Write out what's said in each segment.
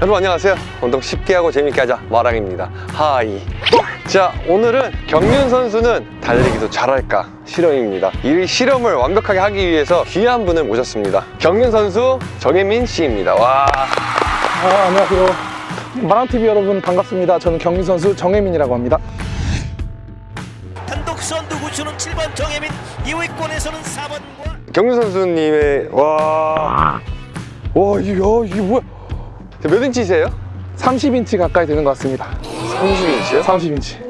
여러분 안녕하세요. 운동 쉽게 하고 재밌게 하자. 마랑입니다. 하이. 자 오늘은 경윤 선수는 달리기도 잘할까 실험입니다. 이 실험을 완벽하게 하기 위해서 귀한 분을 모셨습니다. 경윤 선수 정혜민 씨입니다. 와. 아, 안녕하세요. 마랑TV 여러분 반갑습니다. 저는 경기 선수 정혜민이라고 합니다. 단독 선두 구수는 7번 정혜민 2위권에서는 4번과 경윤 선수님의 와... 와 이거 이게 뭐야 몇 인치세요? 30인치 가까이 되는 것 같습니다. 30인치요? 30인치.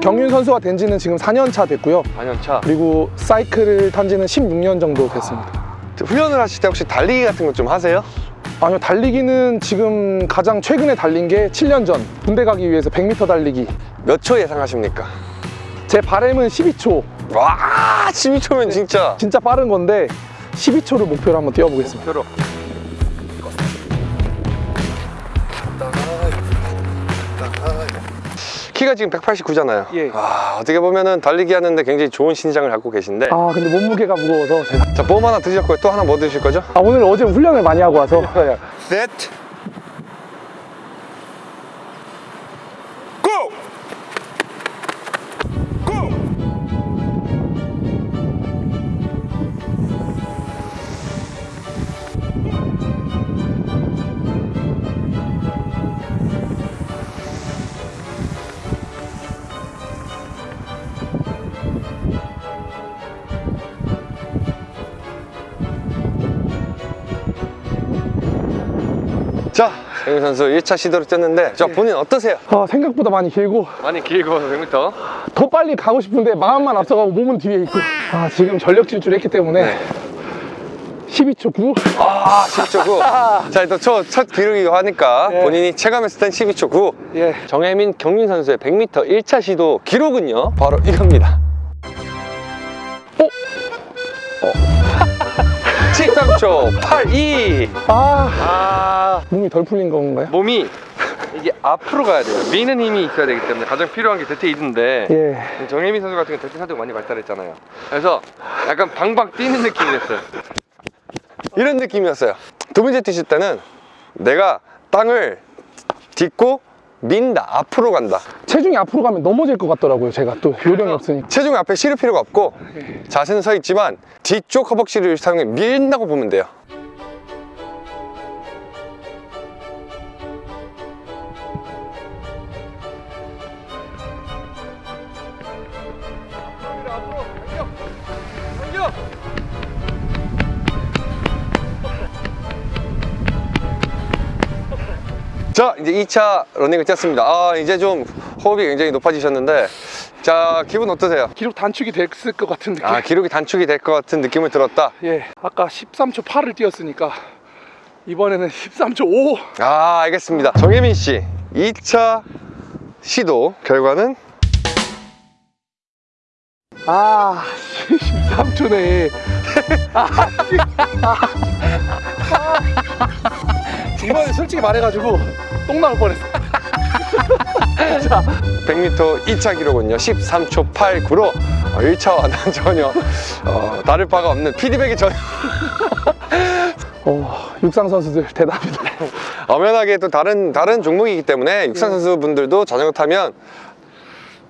경윤 선수가 된 지는 지금 4년 차 됐고요. 4년 차 그리고 사이클을 탄 지는 16년 정도 됐습니다. 훈련을 하실 때 혹시 달리기 같은 거 좀 하세요? 아니요, 달리기는 지금 가장 최근에 달린 게 7년 전 군대 가기 위해서 100m 달리기. 몇 초 예상하십니까? 제 바램은 12초. 와 12초면 진짜 진짜 빠른 건데 12초를 목표로 한번 뛰어보겠습니다. 표로 키가 지금 189잖아요 예. 아, 어떻게 보면은 달리기 하는데 굉장히 좋은 신장을 갖고 계신데 아, 근데 몸무게가 무거워서 제가. 자 보험 하나 드셨고요 또 하나 뭐 드실 거죠? 아, 오늘 어제 훈련을 많이 하고 와서. 셋 자, 정윤 선수 1차 시도를 뛰었는데 저 본인 어떠세요? 아, 생각보다 많이 길고 많이 길고 100m 더 빨리 가고 싶은데 마음만 앞서가고 몸은 뒤에 있고 아 지금 전력 질주를 했기 때문에 12초 9 아 10초 9. 자 일단 첫, 첫 기록이고 하니까 예. 본인이 체감했을 땐 12초 9. 예. 정혜민 경민 선수의 100m 1차 시도 기록은요 바로 이겁니다. 13초 82. 아 아 몸이 덜 풀린 건가요? 몸이 이게 앞으로 가야 돼요. 미는 힘이 있어야 되기 때문에 가장 필요한 게 대퇴 이든데 예. 정혜민 선수 같은 경우 대퇴 사도 많이 발달했잖아요. 그래서 약간 방방 뛰는 느낌이었어요. 이런 느낌이었어요. 두 번째 뛰실 때는 내가 땅을 딛고 민다, 앞으로 간다. 체중이 앞으로 가면 넘어질 것 같더라고요 제가 또 요령이 없으니까 체중 앞에 실을 필요가 없고 자세는 서 있지만 뒤쪽 허벅지를 사용해 밀다고 보면 돼요. 자 이제 2차 러닝을 뛰었습니다. 아 이제 좀 호흡이 굉장히 높아지셨는데 자 기분 어떠세요? 기록 단축이 됐을 것 같은 느낌. 아 기록이 단축이 될 것 같은 느낌을 들었다. 예 아까 13초 8을 뛰었으니까 이번에는 13초 5아 알겠습니다. 정혜민 씨 2차 시도 결과는? 아 13초네 이번에 솔직히 말해가지고 똥 나올 뻔했어. 100m 2차 기록은요. 13초 89로 1차와는 전혀 어, 다를 바가 없는 피드백이 전혀. 어, 육상 선수들 대단합니다. 엄연하게 또 다른 다른 종목이기 때문에 육상 선수분들도 자전거 타면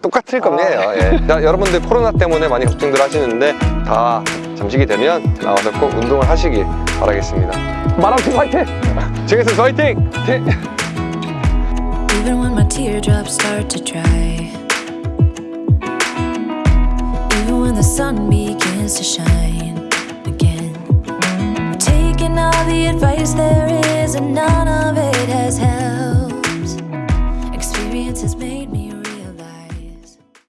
똑같을 겁니다. 예. 자, 여러분들 코로나 때문에 많이 걱정들 하시는데 다 잠식이 되면 나와서 꼭 운동을 하시길 바라겠습니다 마라톤 화이팅! 지금까지 화이팅! Even when my teardrops start to dry Even when the sun begins to shine again Taking all the advice there is and none of it has helped Experience has made me